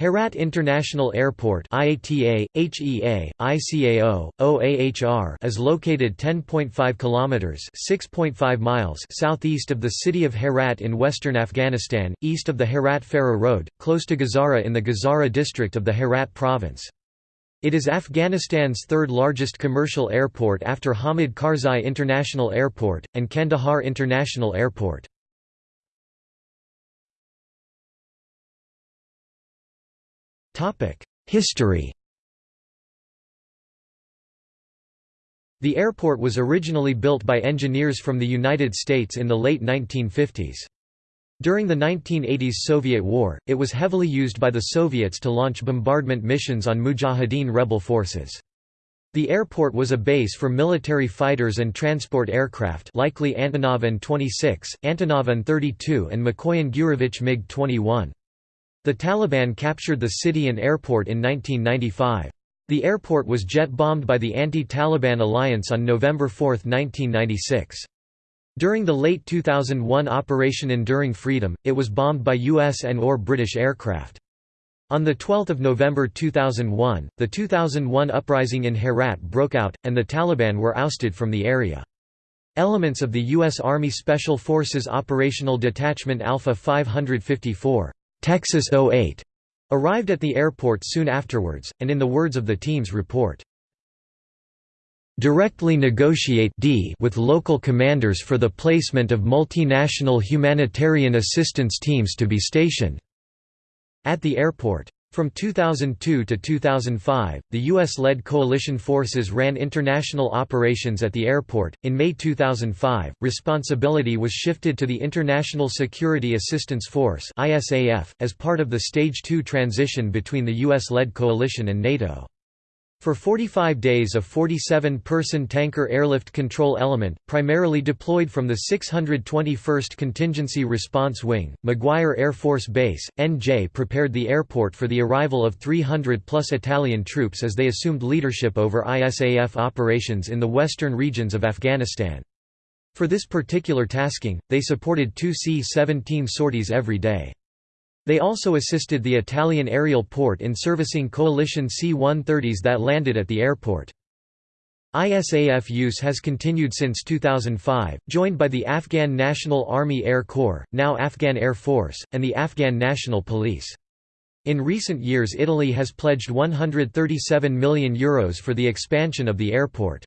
Herat International Airport IATA, HEA, ICAO, OAHR is located 10.5 kilometers (6.5 miles) southeast of the city of Herat in western Afghanistan, east of the Herat-Farah Road, close to Guzara in the Guzara district of the Herat province. It is Afghanistan's third largest commercial airport after Hamid Karzai International Airport and Kandahar International Airport. History The airport was originally built by engineers from the United States in the late 1950s. During the 1980s Soviet War, it was heavily used by the Soviets to launch bombardment missions on Mujahideen rebel forces. The airport was a base for military fighters and transport aircraft likely Antonov An-26, Antonov An-32 and Mikoyan Gurevich MiG-21. The Taliban captured the city and airport in 1995. The airport was jet-bombed by the anti-Taliban alliance on November 4, 1996. During the late 2001 Operation Enduring Freedom, it was bombed by US and or British aircraft. On 12 November 2001, the 2001 uprising in Herat broke out, and the Taliban were ousted from the area. Elements of the U.S. Army Special Forces Operational Detachment Alpha 554 Texas 08 arrived at the airport soon afterwards, and in the words of the team's report, directly negotiate D with local commanders for the placement of multinational humanitarian assistance teams to be stationed at the airport. From 2002 to 2005, the U.S.-led coalition forces ran international operations at the airport. In May 2005, responsibility was shifted to the International Security Assistance Force (ISAF) as part of the Stage 2 transition between the U.S.-led coalition and NATO. For 45 days a 47-person tanker airlift control element, primarily deployed from the 621st Contingency Response Wing, McGuire Air Force Base, NJ prepared the airport for the arrival of 300-plus Italian troops as they assumed leadership over ISAF operations in the western regions of Afghanistan. For this particular tasking, they supported two C-17 sorties every day. They also assisted the Italian aerial port in servicing coalition C-130s that landed at the airport. ISAF use has continued since 2005, joined by the Afghan National Army Air Corps, now Afghan Air Force, and the Afghan National Police. In recent years Italy has pledged €137 million Euros for the expansion of the airport.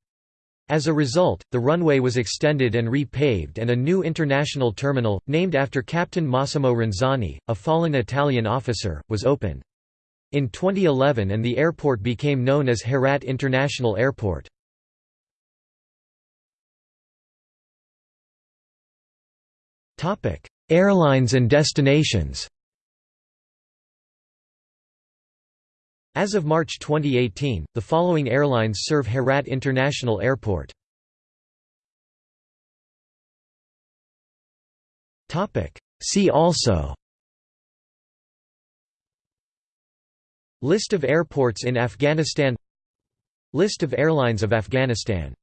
As a result, the runway was extended and repaved and a new international terminal, named after Captain Massimo Ranzani, a fallen Italian officer, was opened. In 2011 and the airport became known as Herat International Airport. Airlines and destinations As of March 2018, the following airlines serve Herat International Airport. See also List of airports in Afghanistan List of airlines of Afghanistan